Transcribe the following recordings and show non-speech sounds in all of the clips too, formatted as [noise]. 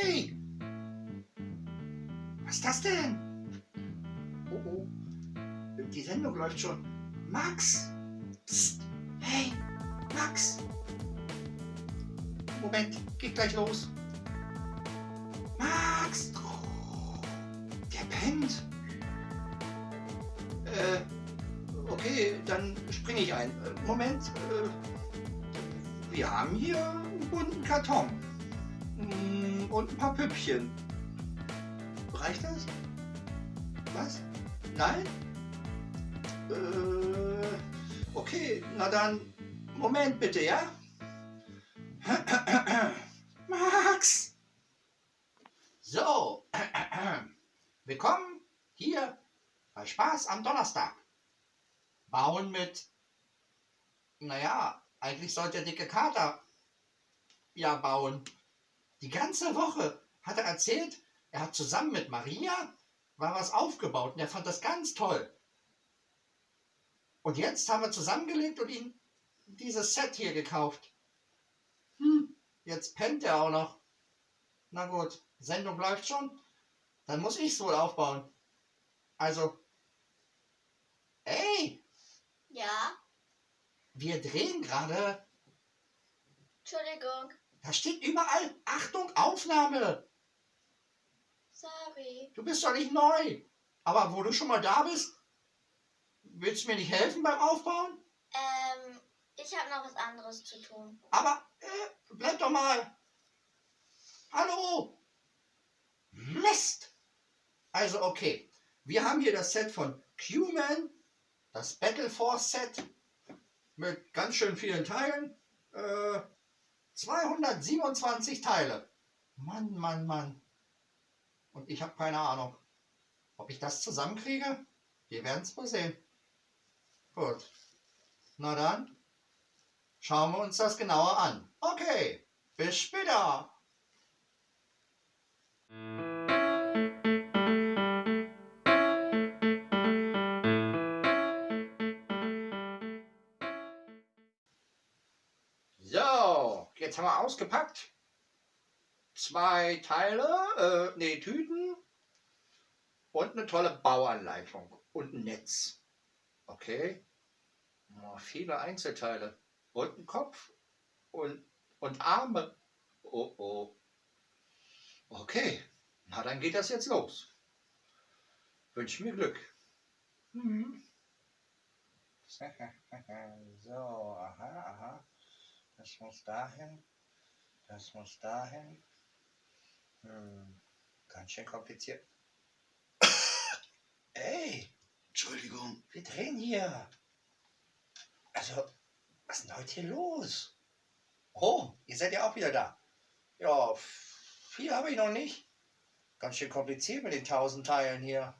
Hey! Was ist das denn? Oh oh. Die Sendung läuft schon. Max! Psst. Hey! Max! Moment, geht gleich los. Max! Der pennt. Äh, okay, dann springe ich ein. Moment. Äh, wir haben hier einen bunten Karton. Mm, Und ein paar Püppchen. Reicht das? Was? Nein? Äh, okay, na dann, Moment bitte, ja? [clears throat] Max! So, [clears throat] willkommen hier bei Spaß am Donnerstag. Bauen mit, naja, eigentlich sollte der dicke Kater ja bauen. Die ganze Woche hat er erzählt, er hat zusammen mit Maria war was aufgebaut und er fand das ganz toll. Und jetzt haben wir zusammengelegt und ihm dieses Set hier gekauft. Hm, jetzt pennt er auch noch. Na gut, Sendung läuft schon. Dann muss ich es wohl aufbauen. Also, ey, Ja, wir drehen gerade. Entschuldigung. Da steht überall, Achtung, Aufnahme. Sorry. Du bist doch nicht neu. Aber wo du schon mal da bist, willst du mir nicht helfen beim Aufbauen? Ähm, ich habe noch was anderes zu tun. Aber äh, bleib doch mal. Hallo. Mist. Also okay, wir haben hier das Set von Q-Man, das Battle Force Set mit ganz schön vielen Teilen. Äh, 227 Teile. Mann, Mann, Mann. Und ich habe keine Ahnung, ob ich das zusammenkriege. Wir werden es wohl sehen. Gut. Na dann, schauen wir uns das genauer an. Okay, bis später. Jetzt haben wir ausgepackt. Zwei Teile, äh, nee, Tüten und eine tolle Bauanleitung und ein Netz. Okay. Oh, viele Einzelteile. Und ein Kopf und, und Arme. Oh oh. Okay, na dann geht das jetzt los. Wünsche mir Glück. Mhm. [laughs] So, aha, aha. Das muss dahin. Das muss dahin. Hm, ganz schön kompliziert. [coughs] Ey, Entschuldigung. wir drehen hier. Also, was ist denn heute hier los? Oh, ihr seid ja auch wieder da. Ja, viel habe ich noch nicht. Ganz schön kompliziert mit den tausend Teilen hier.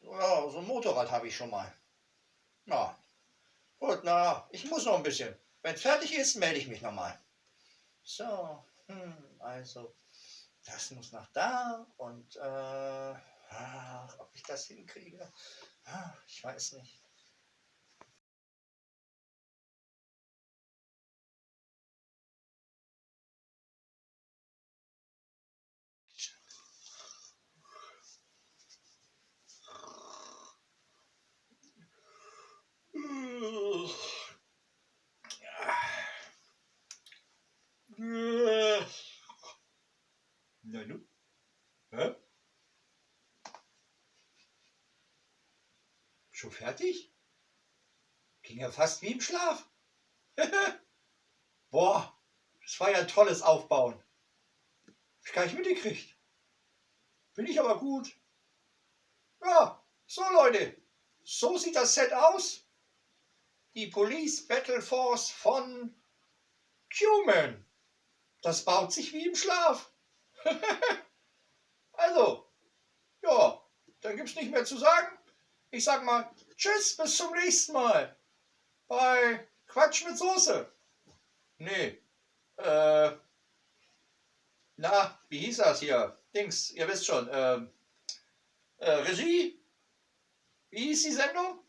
Ja, so ein Motorrad habe ich schon mal. Na, gut, na, ich muss noch ein bisschen. Wenn es fertig ist, melde ich mich nochmal. So, hm, also, das muss nach da und, äh, ach, ob ich das hinkriege, ach, ich weiß nicht. Na nu? Hä? Schon fertig? Ging ja fast wie im Schlaf. [laughs] Boah, das war ja ein tolles Aufbauen. Hab ich gar nicht mitgekriegt. Bin ich aber gut. Ja, so Leute, so sieht das Set aus. Die Police Battle Force von Human. Das baut sich wie im Schlaf. [laughs] also, ja, dann gibt's nicht mehr zu sagen. Ich sag mal Tschüss, bis zum nächsten Mal. Bei Quatsch mit Soße. Nee, äh, na, wie hieß das hier? Dings, ihr wisst schon, ähm, äh, Regie? Wie hieß die Sendung?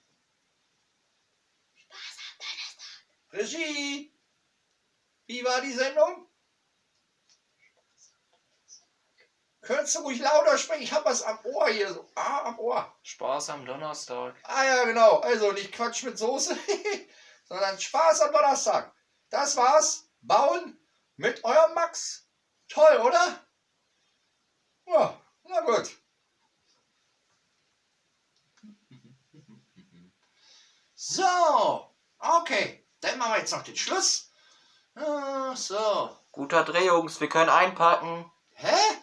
Spaß am Donnerstag. Regie? Wie war die Sendung? Könntest du ruhig lauter sprechen? Ich hab was am Ohr hier. So. Ah, am Ohr. Spaß am Donnerstag. Ah ja, genau. Also nicht Quatsch mit Soße, [laughs] sondern Spaß am Donnerstag. Das war's. Bauen mit eurem Max. Toll, oder? Ja, na gut. So, okay. Dann machen wir jetzt noch den Schluss. Ah, So. Guter Dreh, Jungs. Wir können einpacken. Hä?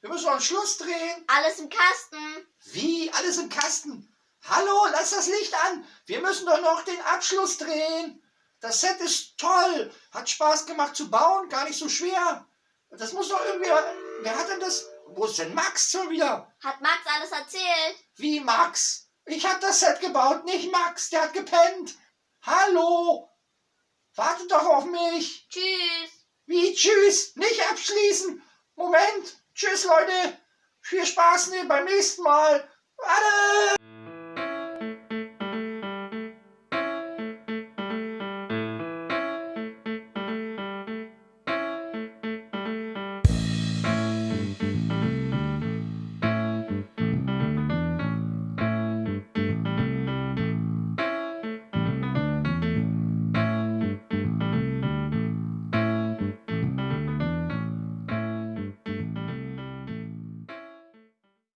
Wir müssen noch einen Schluss drehen. Alles im Kasten. Wie? Alles im Kasten? Hallo, lass das Licht an. Wir müssen doch noch den Abschluss drehen. Das Set ist toll. Hat Spaß gemacht zu bauen. Gar nicht so schwer. Das muss doch irgendwie... Wer hat denn das? Wo ist denn Max schon wieder? Hat Max alles erzählt? Wie Max? Ich hab das Set gebaut, nicht Max. Der hat gepennt. Hallo? Wartet doch auf mich. Tschüss. Wie? Tschüss. Nicht abschließen. Moment. Tschüss, Leute. Viel Spaß ne, beim nächsten Mal. Warte.